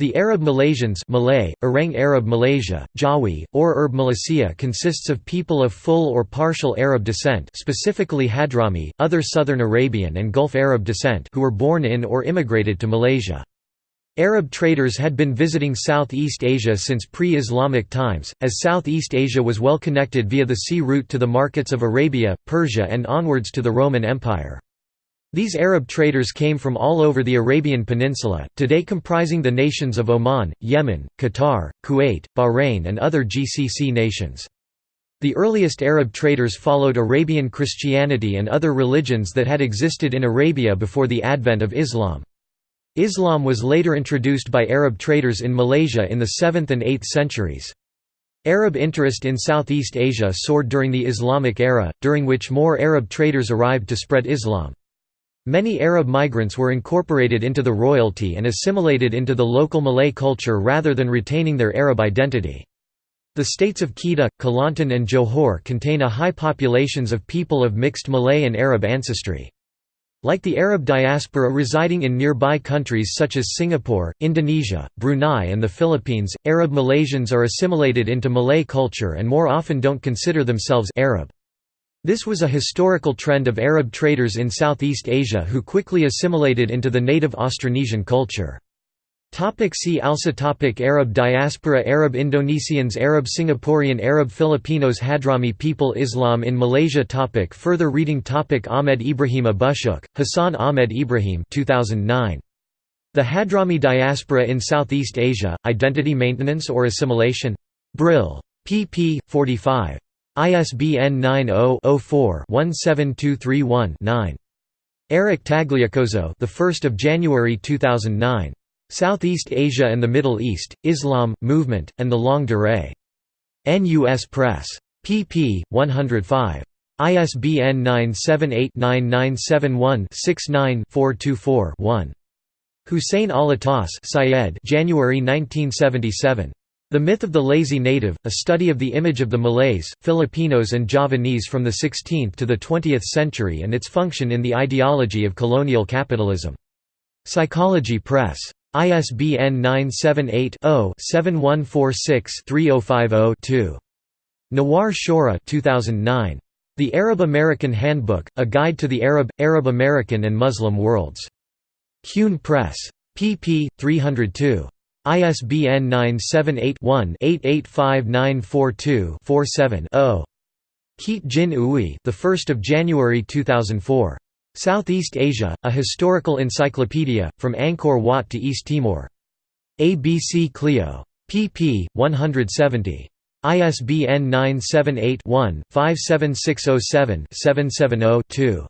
The Arab Malaysians Malay, Orang Arab Malaysia, Jawi, or Arab Malaysia consists of people of full or partial Arab descent specifically Hadrami, other Southern Arabian and Gulf Arab descent who were born in or immigrated to Malaysia. Arab traders had been visiting Southeast Asia since pre-Islamic times, as Southeast Asia was well connected via the sea route to the markets of Arabia, Persia and onwards to the Roman Empire. These Arab traders came from all over the Arabian Peninsula, today comprising the nations of Oman, Yemen, Qatar, Kuwait, Bahrain and other GCC nations. The earliest Arab traders followed Arabian Christianity and other religions that had existed in Arabia before the advent of Islam. Islam was later introduced by Arab traders in Malaysia in the 7th and 8th centuries. Arab interest in Southeast Asia soared during the Islamic era, during which more Arab traders arrived to spread Islam. Many Arab migrants were incorporated into the royalty and assimilated into the local Malay culture rather than retaining their Arab identity. The states of Kedah, Kelantan and Johor contain a high populations of people of mixed Malay and Arab ancestry. Like the Arab diaspora residing in nearby countries such as Singapore, Indonesia, Brunei and the Philippines, Arab Malaysians are assimilated into Malay culture and more often don't consider themselves Arab. This was a historical trend of Arab traders in Southeast Asia who quickly assimilated into the native Austronesian culture. Topic see also topic Arab diaspora Arab Indonesians Arab Singaporean Arab Filipinos Hadrami people Islam in Malaysia topic Further reading topic Ahmed Ibrahim Abushouk, Hassan Ahmed Ibrahim 2009. The Hadrami Diaspora in Southeast Asia, Identity Maintenance or Assimilation? Brill. pp. 45. ISBN 90-04-17231-9. Eric Tagliacozzo, the 1st of January 2009. Southeast Asia and the Middle East: Islam, Movement, and the Longue Durée. NUS Press. pp. 105. ISBN 978-9971-69-424-1. Hussein Alatas Syed January 1977. The Myth of the Lazy Native, a study of the image of the Malays, Filipinos and Javanese from the 16th to the 20th century and its function in the ideology of colonial capitalism. Psychology Press. ISBN 978-0-7146-3050-2. Nawar Shora 2009. The Arab American Handbook, A Guide to the Arab, Arab American and Muslim Worlds. Cune Press. pp. 302. ISBN 978-1-885942-47-0. Keat Gin Ooi, the 1st of January 2004. Southeast Asia: A Historical Encyclopedia, from Angkor Wat to East Timor. ABC Clio. pp. 170. ISBN 978 one 57607 770 2